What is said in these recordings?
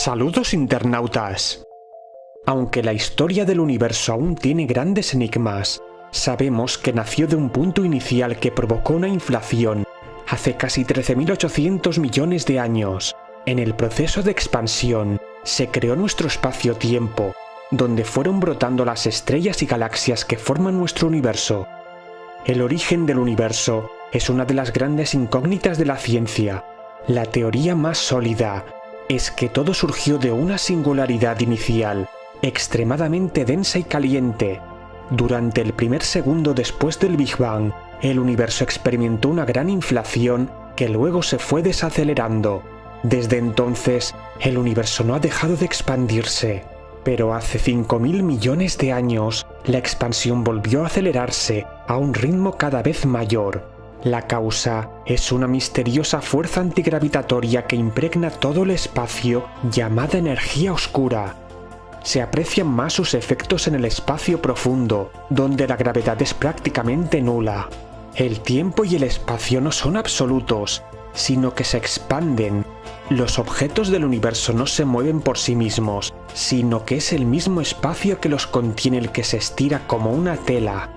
Saludos internautas. Aunque la historia del universo aún tiene grandes enigmas, sabemos que nació de un punto inicial que provocó una inflación hace casi 13.800 millones de años. En el proceso de expansión se creó nuestro espacio-tiempo, donde fueron brotando las estrellas y galaxias que forman nuestro universo. El origen del universo es una de las grandes incógnitas de la ciencia. La teoría más sólida es que todo surgió de una singularidad inicial, extremadamente densa y caliente. Durante el primer segundo después del Big Bang, el universo experimentó una gran inflación que luego se fue desacelerando. Desde entonces, el universo no ha dejado de expandirse. Pero hace 5.000 millones de años, la expansión volvió a acelerarse a un ritmo cada vez mayor. La causa es una misteriosa fuerza antigravitatoria que impregna todo el espacio llamada energía oscura. Se aprecian más sus efectos en el espacio profundo, donde la gravedad es prácticamente nula. El tiempo y el espacio no son absolutos, sino que se expanden. Los objetos del universo no se mueven por sí mismos, sino que es el mismo espacio que los contiene el que se estira como una tela.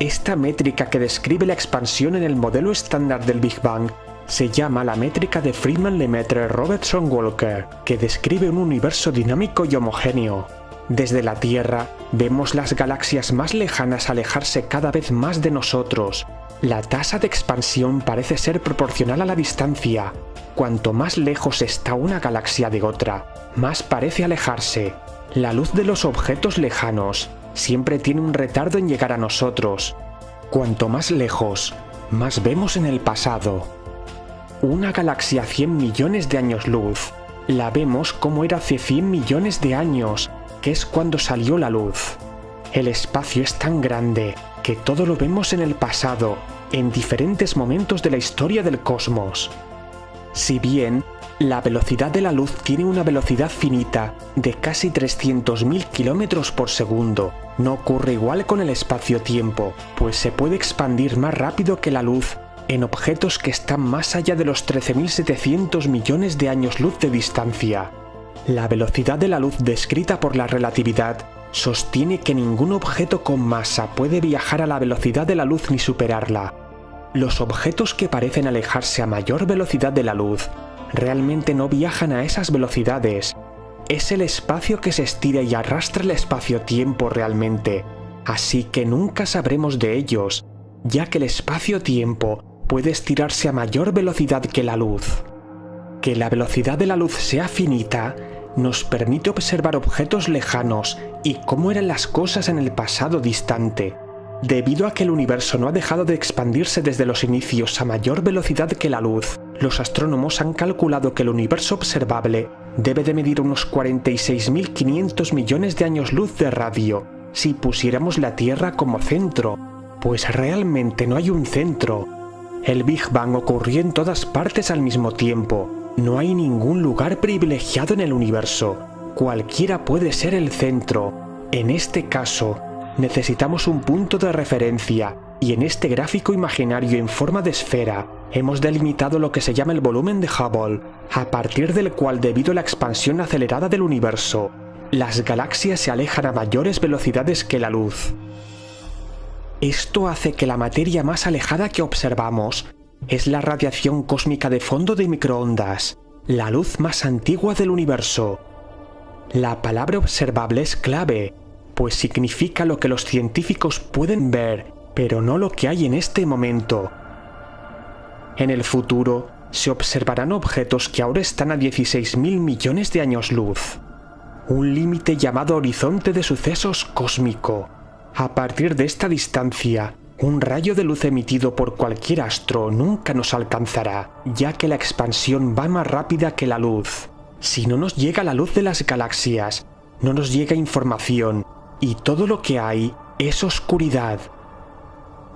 Esta métrica que describe la expansión en el modelo estándar del Big Bang se llama la métrica de Friedman-Lemaitre-Robertson-Walker, que describe un universo dinámico y homogéneo. Desde la Tierra, vemos las galaxias más lejanas alejarse cada vez más de nosotros. La tasa de expansión parece ser proporcional a la distancia. Cuanto más lejos está una galaxia de otra, más parece alejarse. La luz de los objetos lejanos siempre tiene un retardo en llegar a nosotros. Cuanto más lejos, más vemos en el pasado. Una galaxia a 100 millones de años luz, la vemos como era hace 100 millones de años, que es cuando salió la luz. El espacio es tan grande que todo lo vemos en el pasado, en diferentes momentos de la historia del cosmos. Si bien la velocidad de la luz tiene una velocidad finita de casi 300.000 km por segundo. No ocurre igual con el espacio-tiempo, pues se puede expandir más rápido que la luz en objetos que están más allá de los 13.700 millones de años luz de distancia. La velocidad de la luz descrita por la relatividad sostiene que ningún objeto con masa puede viajar a la velocidad de la luz ni superarla. Los objetos que parecen alejarse a mayor velocidad de la luz realmente no viajan a esas velocidades. Es el espacio que se estira y arrastra el espacio-tiempo realmente, así que nunca sabremos de ellos, ya que el espacio-tiempo puede estirarse a mayor velocidad que la luz. Que la velocidad de la luz sea finita nos permite observar objetos lejanos y cómo eran las cosas en el pasado distante, Debido a que el universo no ha dejado de expandirse desde los inicios a mayor velocidad que la luz, los astrónomos han calculado que el universo observable debe de medir unos 46.500 millones de años luz de radio si pusiéramos la Tierra como centro, pues realmente no hay un centro. El Big Bang ocurrió en todas partes al mismo tiempo, no hay ningún lugar privilegiado en el universo, cualquiera puede ser el centro. En este caso, necesitamos un punto de referencia y en este gráfico imaginario en forma de esfera hemos delimitado lo que se llama el volumen de Hubble, a partir del cual debido a la expansión acelerada del universo, las galaxias se alejan a mayores velocidades que la luz. Esto hace que la materia más alejada que observamos es la radiación cósmica de fondo de microondas, la luz más antigua del universo. La palabra observable es clave, pues significa lo que los científicos pueden ver, pero no lo que hay en este momento. En el futuro, se observarán objetos que ahora están a 16.000 millones de años luz. Un límite llamado horizonte de sucesos cósmico. A partir de esta distancia, un rayo de luz emitido por cualquier astro nunca nos alcanzará, ya que la expansión va más rápida que la luz. Si no nos llega la luz de las galaxias, no nos llega información, y todo lo que hay es oscuridad.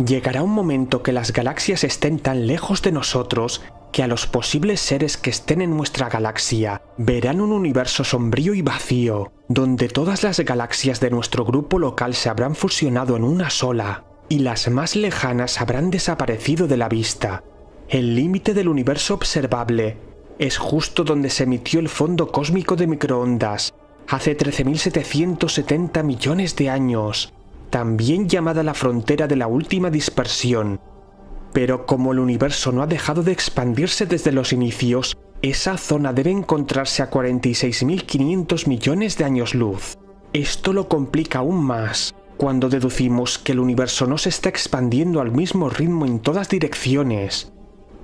Llegará un momento que las galaxias estén tan lejos de nosotros que a los posibles seres que estén en nuestra galaxia verán un universo sombrío y vacío, donde todas las galaxias de nuestro grupo local se habrán fusionado en una sola, y las más lejanas habrán desaparecido de la vista. El límite del universo observable es justo donde se emitió el fondo cósmico de microondas, hace 13.770 millones de años, también llamada la frontera de la última dispersión. Pero como el universo no ha dejado de expandirse desde los inicios, esa zona debe encontrarse a 46.500 millones de años luz. Esto lo complica aún más, cuando deducimos que el universo no se está expandiendo al mismo ritmo en todas direcciones.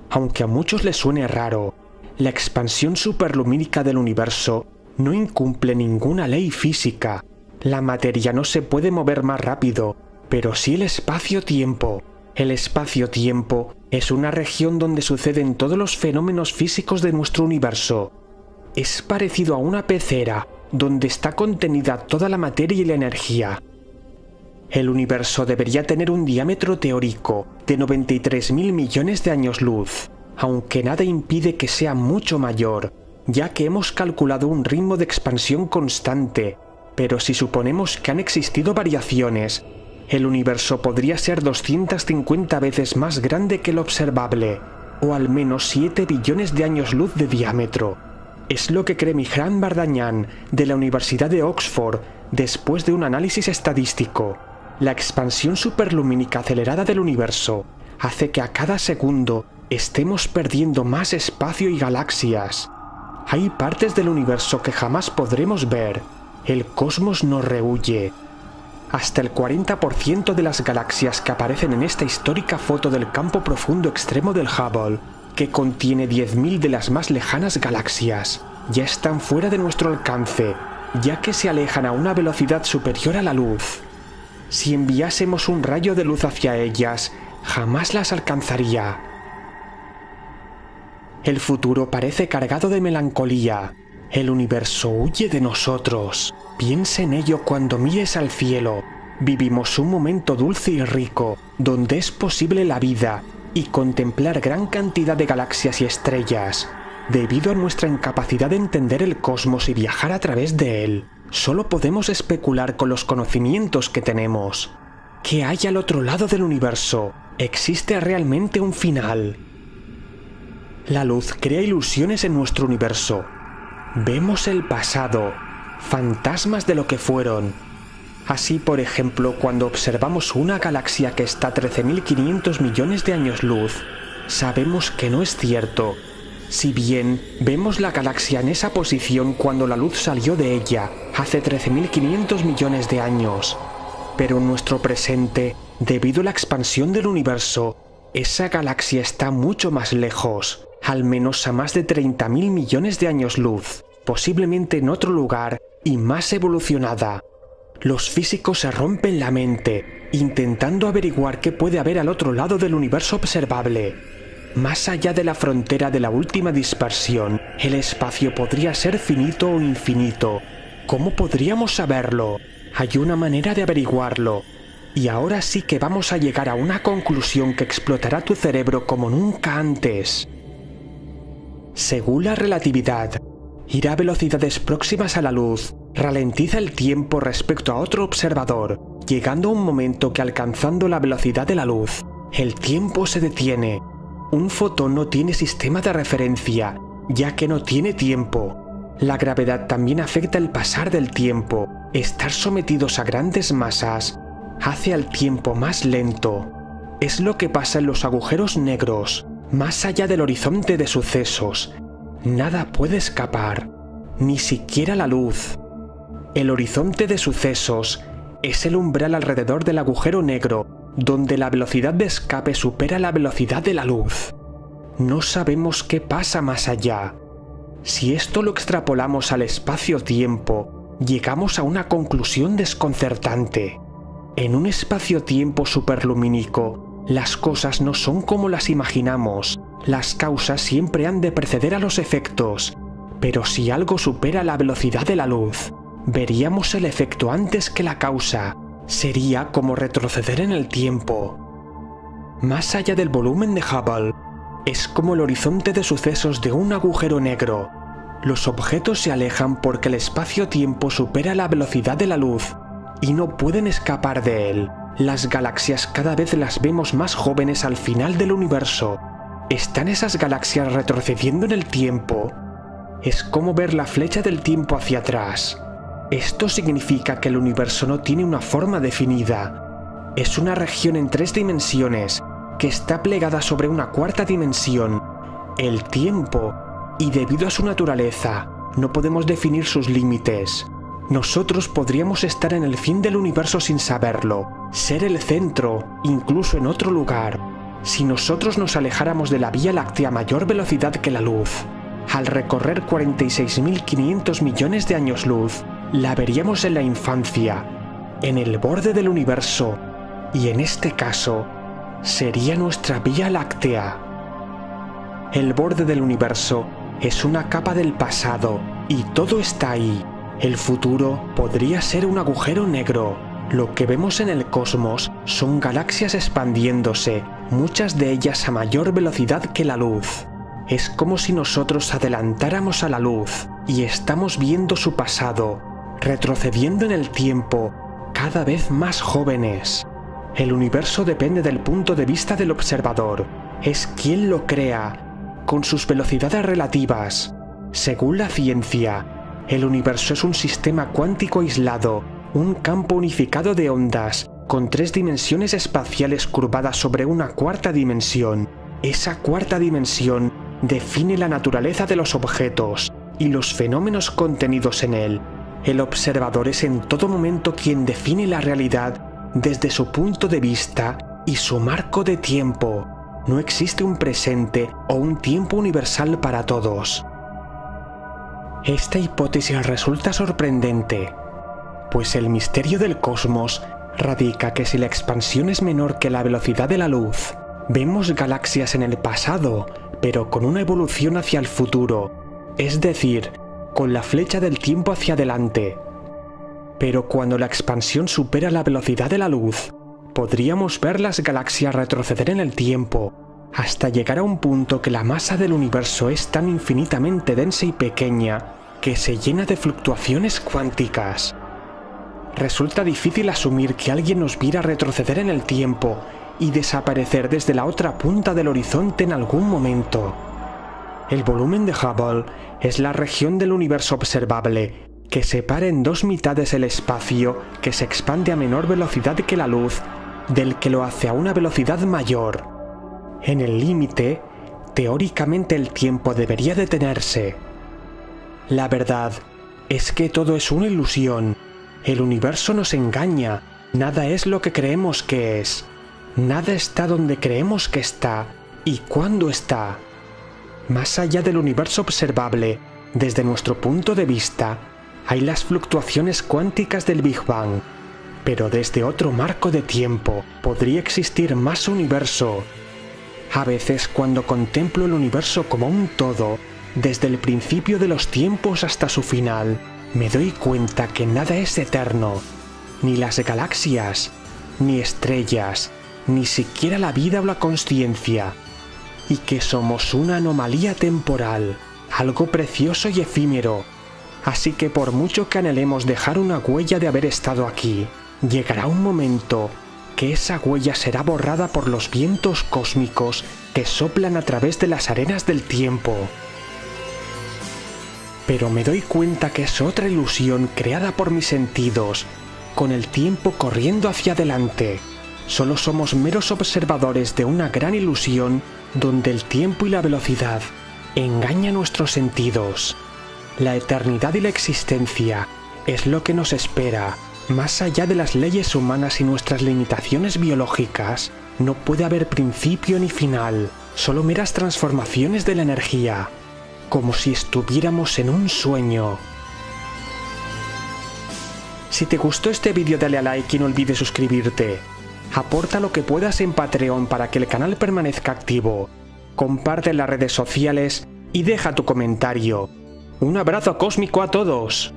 Aunque a muchos les suene raro, la expansión superlumínica del universo no incumple ninguna ley física. La materia no se puede mover más rápido, pero sí el espacio-tiempo. El espacio-tiempo es una región donde suceden todos los fenómenos físicos de nuestro universo. Es parecido a una pecera donde está contenida toda la materia y la energía. El universo debería tener un diámetro teórico de 93.000 millones de años luz, aunque nada impide que sea mucho mayor, ya que hemos calculado un ritmo de expansión constante, pero si suponemos que han existido variaciones, el universo podría ser 250 veces más grande que el observable, o al menos 7 billones de años luz de diámetro. Es lo que cree Mihran Bardañán de la Universidad de Oxford después de un análisis estadístico. La expansión superlumínica acelerada del universo hace que a cada segundo estemos perdiendo más espacio y galaxias. Hay partes del universo que jamás podremos ver. El cosmos nos rehuye, hasta el 40% de las galaxias que aparecen en esta histórica foto del campo profundo extremo del Hubble, que contiene 10.000 de las más lejanas galaxias, ya están fuera de nuestro alcance, ya que se alejan a una velocidad superior a la luz. Si enviásemos un rayo de luz hacia ellas, jamás las alcanzaría. El futuro parece cargado de melancolía, el universo huye de nosotros. Piensa en ello cuando mires al cielo. Vivimos un momento dulce y rico, donde es posible la vida y contemplar gran cantidad de galaxias y estrellas. Debido a nuestra incapacidad de entender el cosmos y viajar a través de él, solo podemos especular con los conocimientos que tenemos. ¿Qué hay al otro lado del universo? ¿Existe realmente un final? La luz crea ilusiones en nuestro universo, Vemos el pasado, fantasmas de lo que fueron. Así, por ejemplo, cuando observamos una galaxia que está a 13.500 millones de años luz, sabemos que no es cierto. Si bien vemos la galaxia en esa posición cuando la luz salió de ella, hace 13.500 millones de años, pero en nuestro presente, debido a la expansión del universo, esa galaxia está mucho más lejos, al menos a más de 30.000 millones de años luz posiblemente en otro lugar y más evolucionada. Los físicos se rompen la mente, intentando averiguar qué puede haber al otro lado del universo observable. Más allá de la frontera de la última dispersión, el espacio podría ser finito o infinito. ¿Cómo podríamos saberlo? Hay una manera de averiguarlo. Y ahora sí que vamos a llegar a una conclusión que explotará tu cerebro como nunca antes. Según la relatividad, irá a velocidades próximas a la luz, ralentiza el tiempo respecto a otro observador, llegando a un momento que alcanzando la velocidad de la luz, el tiempo se detiene. Un fotón no tiene sistema de referencia, ya que no tiene tiempo. La gravedad también afecta el pasar del tiempo. Estar sometidos a grandes masas hace al tiempo más lento. Es lo que pasa en los agujeros negros, más allá del horizonte de sucesos, Nada puede escapar, ni siquiera la luz. El horizonte de sucesos es el umbral alrededor del agujero negro, donde la velocidad de escape supera la velocidad de la luz. No sabemos qué pasa más allá. Si esto lo extrapolamos al espacio-tiempo, llegamos a una conclusión desconcertante. En un espacio-tiempo superlumínico, las cosas no son como las imaginamos, las causas siempre han de preceder a los efectos, pero si algo supera la velocidad de la luz, veríamos el efecto antes que la causa. Sería como retroceder en el tiempo. Más allá del volumen de Hubble, es como el horizonte de sucesos de un agujero negro. Los objetos se alejan porque el espacio-tiempo supera la velocidad de la luz y no pueden escapar de él. Las galaxias cada vez las vemos más jóvenes al final del universo ¿Están esas galaxias retrocediendo en el tiempo? Es como ver la flecha del tiempo hacia atrás. Esto significa que el universo no tiene una forma definida. Es una región en tres dimensiones que está plegada sobre una cuarta dimensión, el tiempo, y debido a su naturaleza, no podemos definir sus límites. Nosotros podríamos estar en el fin del universo sin saberlo, ser el centro, incluso en otro lugar, si nosotros nos alejáramos de la Vía Láctea a mayor velocidad que la luz. Al recorrer 46.500 millones de años luz, la veríamos en la infancia, en el borde del universo, y en este caso, sería nuestra Vía Láctea. El borde del universo es una capa del pasado, y todo está ahí, el futuro podría ser un agujero negro. Lo que vemos en el cosmos son galaxias expandiéndose, muchas de ellas a mayor velocidad que la luz. Es como si nosotros adelantáramos a la luz y estamos viendo su pasado, retrocediendo en el tiempo, cada vez más jóvenes. El universo depende del punto de vista del observador, es quien lo crea, con sus velocidades relativas. Según la ciencia, el universo es un sistema cuántico aislado, un campo unificado de ondas, con tres dimensiones espaciales curvadas sobre una cuarta dimensión. Esa cuarta dimensión define la naturaleza de los objetos y los fenómenos contenidos en él. El observador es en todo momento quien define la realidad desde su punto de vista y su marco de tiempo. No existe un presente o un tiempo universal para todos. Esta hipótesis resulta sorprendente, pues el misterio del cosmos radica que si la expansión es menor que la velocidad de la luz, vemos galaxias en el pasado, pero con una evolución hacia el futuro, es decir, con la flecha del tiempo hacia adelante. Pero cuando la expansión supera la velocidad de la luz, podríamos ver las galaxias retroceder en el tiempo, hasta llegar a un punto que la masa del universo es tan infinitamente densa y pequeña que se llena de fluctuaciones cuánticas. Resulta difícil asumir que alguien nos viera retroceder en el tiempo y desaparecer desde la otra punta del horizonte en algún momento. El volumen de Hubble es la región del universo observable que separa en dos mitades el espacio que se expande a menor velocidad que la luz del que lo hace a una velocidad mayor. En el límite, teóricamente el tiempo debería detenerse. La verdad es que todo es una ilusión. El universo nos engaña. Nada es lo que creemos que es. Nada está donde creemos que está y cuándo está. Más allá del universo observable, desde nuestro punto de vista, hay las fluctuaciones cuánticas del Big Bang. Pero desde otro marco de tiempo podría existir más universo a veces cuando contemplo el universo como un todo, desde el principio de los tiempos hasta su final, me doy cuenta que nada es eterno, ni las galaxias, ni estrellas, ni siquiera la vida o la conciencia, y que somos una anomalía temporal, algo precioso y efímero. Así que por mucho que anhelemos dejar una huella de haber estado aquí, llegará un momento que esa huella será borrada por los vientos cósmicos que soplan a través de las arenas del tiempo. Pero me doy cuenta que es otra ilusión creada por mis sentidos, con el tiempo corriendo hacia adelante. Solo somos meros observadores de una gran ilusión donde el tiempo y la velocidad engañan nuestros sentidos. La eternidad y la existencia es lo que nos espera más allá de las leyes humanas y nuestras limitaciones biológicas, no puede haber principio ni final, solo meras transformaciones de la energía, como si estuviéramos en un sueño. Si te gustó este vídeo dale a like y no olvides suscribirte. Aporta lo que puedas en Patreon para que el canal permanezca activo. Comparte en las redes sociales y deja tu comentario. Un abrazo cósmico a todos.